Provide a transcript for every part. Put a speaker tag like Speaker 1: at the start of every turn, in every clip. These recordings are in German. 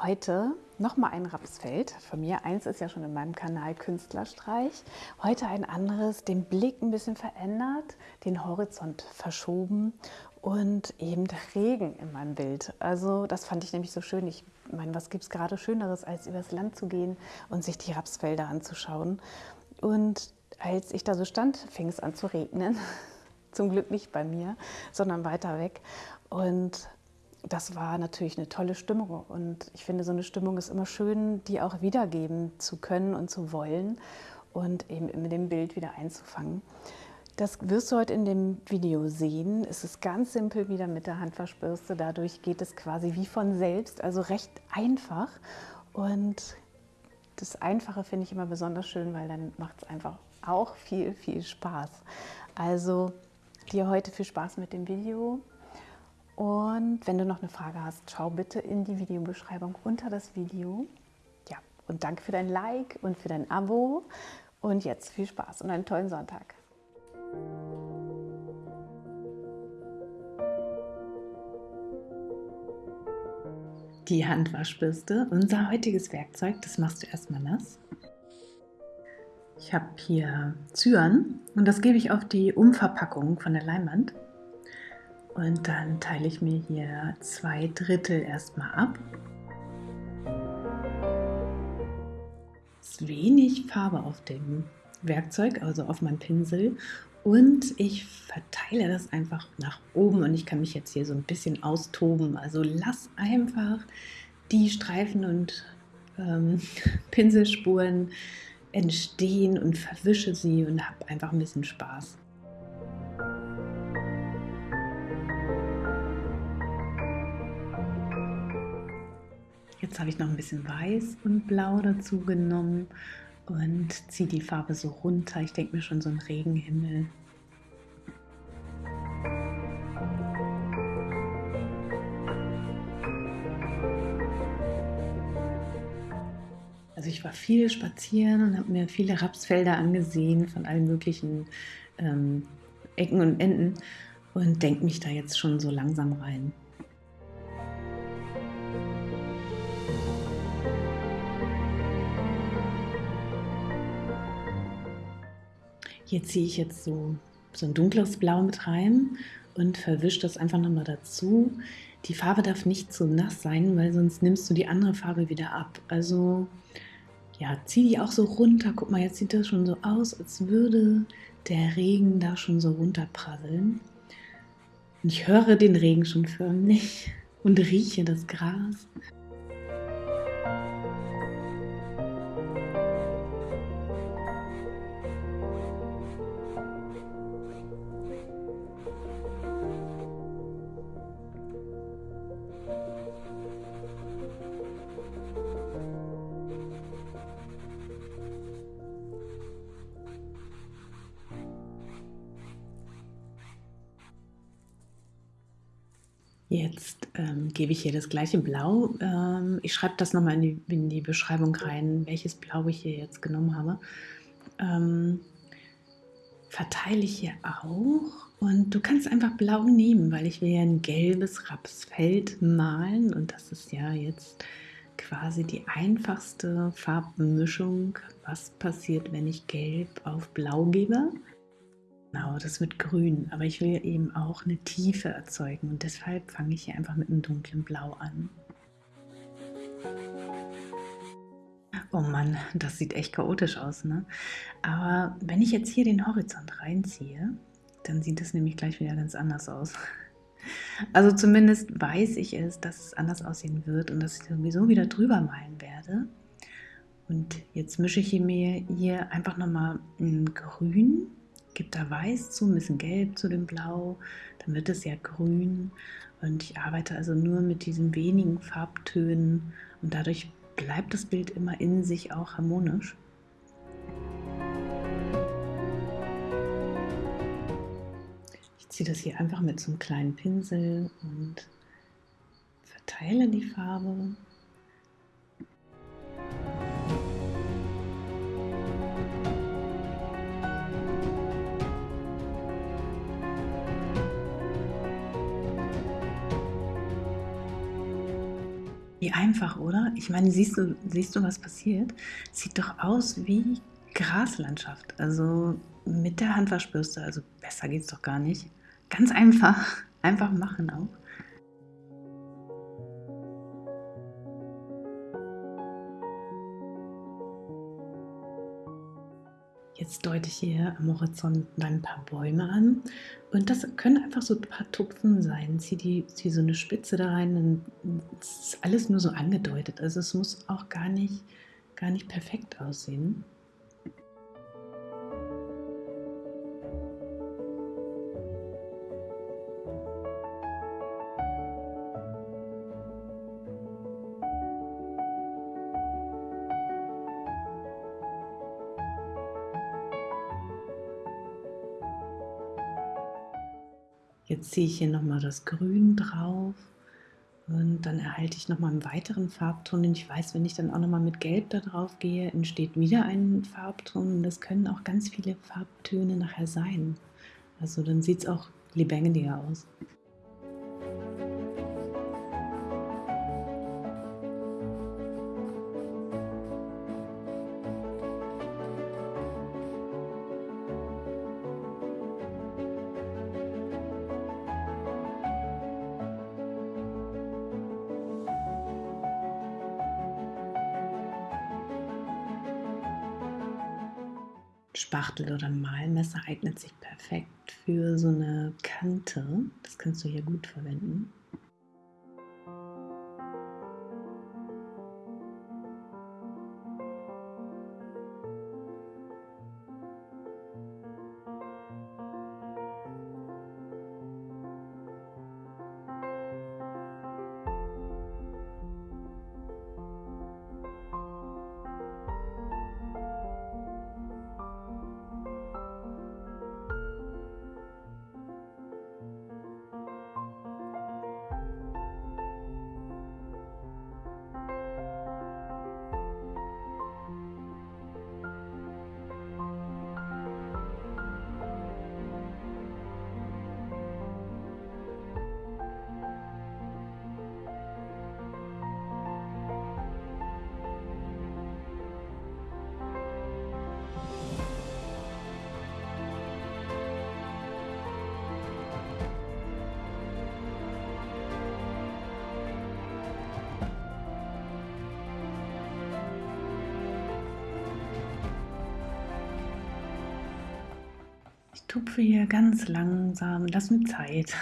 Speaker 1: Heute nochmal ein Rapsfeld von mir. Eins ist ja schon in meinem Kanal Künstlerstreich. Heute ein anderes, den Blick ein bisschen verändert, den Horizont verschoben und eben der Regen in meinem Bild. Also das fand ich nämlich so schön. Ich meine, was gibt es gerade Schöneres, als übers Land zu gehen und sich die Rapsfelder anzuschauen. Und als ich da so stand, fing es an zu regnen. Zum Glück nicht bei mir, sondern weiter weg. Und das war natürlich eine tolle Stimmung. Und ich finde, so eine Stimmung ist immer schön, die auch wiedergeben zu können und zu wollen und eben mit dem Bild wieder einzufangen. Das wirst du heute in dem Video sehen. Es ist ganz simpel wieder mit der Handwaschbürste. Dadurch geht es quasi wie von selbst, also recht einfach. Und das Einfache finde ich immer besonders schön, weil dann macht es einfach auch viel, viel Spaß. Also dir heute viel Spaß mit dem Video. Und wenn du noch eine Frage hast, schau bitte in die Videobeschreibung unter das Video. Ja, und danke für dein Like und für dein Abo. Und jetzt viel Spaß und einen tollen Sonntag. Die Handwaschbürste, unser heutiges Werkzeug, das machst du erstmal nass. Ich habe hier Zyan und das gebe ich auf die Umverpackung von der Leinwand. Und dann teile ich mir hier zwei Drittel erstmal ab. Es ist wenig Farbe auf dem Werkzeug, also auf meinem Pinsel. Und ich verteile das einfach nach oben und ich kann mich jetzt hier so ein bisschen austoben. Also lass einfach die Streifen und ähm, Pinselspuren entstehen und verwische sie und habe einfach ein bisschen Spaß. Jetzt habe ich noch ein bisschen Weiß und Blau dazu genommen und ziehe die Farbe so runter. Ich denke mir schon so ein Regenhimmel. Also ich war viel spazieren und habe mir viele Rapsfelder angesehen von allen möglichen ähm, Ecken und Enden und denke mich da jetzt schon so langsam rein. Hier ziehe ich jetzt so, so ein dunkles Blau mit rein und verwische das einfach nochmal dazu. Die Farbe darf nicht zu nass sein, weil sonst nimmst du die andere Farbe wieder ab. Also ja, zieh die auch so runter. Guck mal, jetzt sieht das schon so aus, als würde der Regen da schon so runterprasseln. Und ich höre den Regen schon förmlich und rieche das Gras. Jetzt ähm, gebe ich hier das gleiche Blau. Ähm, ich schreibe das nochmal in die, in die Beschreibung rein, welches Blau ich hier jetzt genommen habe. Ähm, verteile ich hier auch. Und du kannst einfach blau nehmen, weil ich will ja ein gelbes Rapsfeld malen. Und das ist ja jetzt quasi die einfachste Farbmischung. Was passiert, wenn ich gelb auf blau gebe? Genau, das mit grün, aber ich will eben auch eine Tiefe erzeugen und deshalb fange ich hier einfach mit einem dunklen Blau an. Oh Mann, das sieht echt chaotisch aus, ne? Aber wenn ich jetzt hier den Horizont reinziehe, dann sieht es nämlich gleich wieder ganz anders aus. Also zumindest weiß ich es, dass es anders aussehen wird und dass ich sowieso wieder drüber malen werde. Und jetzt mische ich mir hier einfach nochmal ein Grün gebe da Weiß zu, ein bisschen Gelb zu dem Blau, dann wird es ja grün. Und ich arbeite also nur mit diesen wenigen Farbtönen. Und dadurch bleibt das Bild immer in sich auch harmonisch. Ich ziehe das hier einfach mit so einem kleinen Pinsel und verteile die Farbe Wie einfach, oder? Ich meine, siehst du, siehst du, was passiert? Sieht doch aus wie Graslandschaft. Also mit der Handwaschbürste, also besser geht es doch gar nicht. Ganz einfach, einfach machen auch. Jetzt deute ich hier am Horizont ein paar Bäume an und das können einfach so ein paar Tupfen sein. Zieh, die, zieh so eine Spitze da rein es ist alles nur so angedeutet. Also es muss auch gar nicht, gar nicht perfekt aussehen. Jetzt ziehe ich hier nochmal das Grün drauf und dann erhalte ich nochmal einen weiteren Farbton. Und ich weiß, wenn ich dann auch nochmal mit Gelb da drauf gehe, entsteht wieder ein Farbton. Und das können auch ganz viele Farbtöne nachher sein. Also dann sieht es auch lebendiger aus. Spachtel oder Malmesser eignet sich perfekt für so eine Kante. Das kannst du hier gut verwenden. Tupfe hier ganz langsam, lass mir Zeit.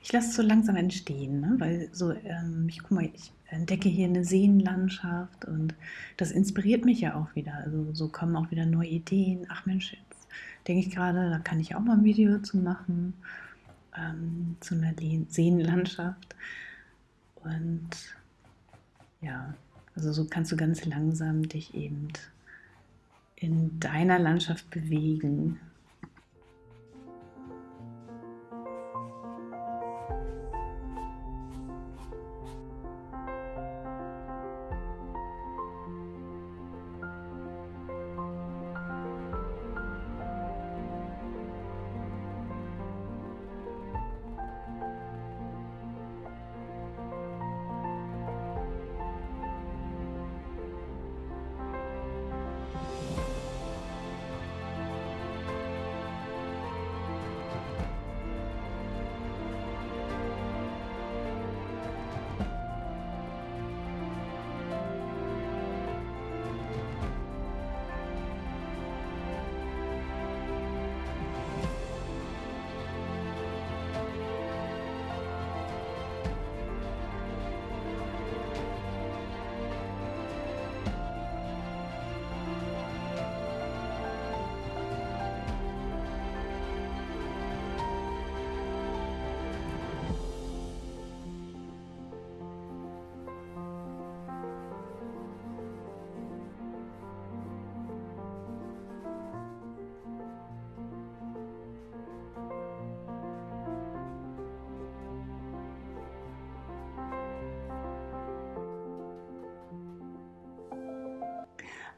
Speaker 1: Ich lasse es so langsam entstehen, ne? weil so, ähm, ich guck mal, ich entdecke hier eine Seenlandschaft und das inspiriert mich ja auch wieder. Also so kommen auch wieder neue Ideen. Ach Mensch, jetzt denke ich gerade, da kann ich auch mal ein Video zu machen, ähm, zu einer Seenlandschaft. Und ja, also so kannst du ganz langsam dich eben in deiner Landschaft bewegen.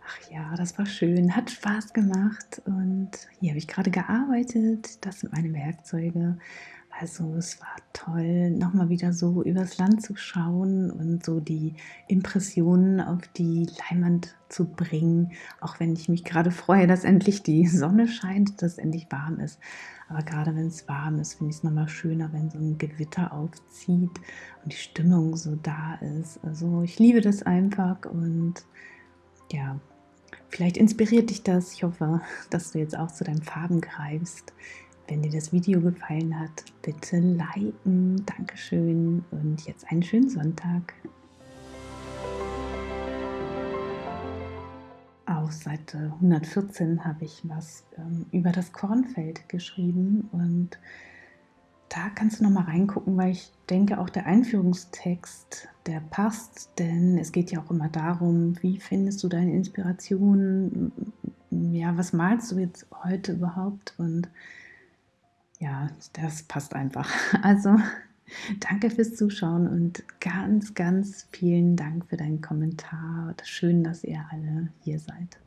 Speaker 1: Ach ja, das war schön, hat Spaß gemacht und hier habe ich gerade gearbeitet. Das sind meine Werkzeuge. Also es war toll, nochmal wieder so übers Land zu schauen und so die Impressionen auf die Leinwand zu bringen, auch wenn ich mich gerade freue, dass endlich die Sonne scheint, dass es endlich warm ist. Aber gerade wenn es warm ist, finde ich es nochmal schöner, wenn so ein Gewitter aufzieht und die Stimmung so da ist. Also ich liebe das einfach und ja, vielleicht inspiriert dich das. Ich hoffe, dass du jetzt auch zu deinen Farben greifst. Wenn dir das Video gefallen hat, bitte liken. Dankeschön und jetzt einen schönen Sonntag. Auf Seite 114 habe ich was ähm, über das Kornfeld geschrieben und da kannst du noch mal reingucken, weil ich denke, auch der Einführungstext, der passt, denn es geht ja auch immer darum, wie findest du deine Inspiration, ja, was malst du jetzt heute überhaupt und ja, das passt einfach. Also danke fürs Zuschauen und ganz, ganz vielen Dank für deinen Kommentar. Schön, dass ihr alle hier seid.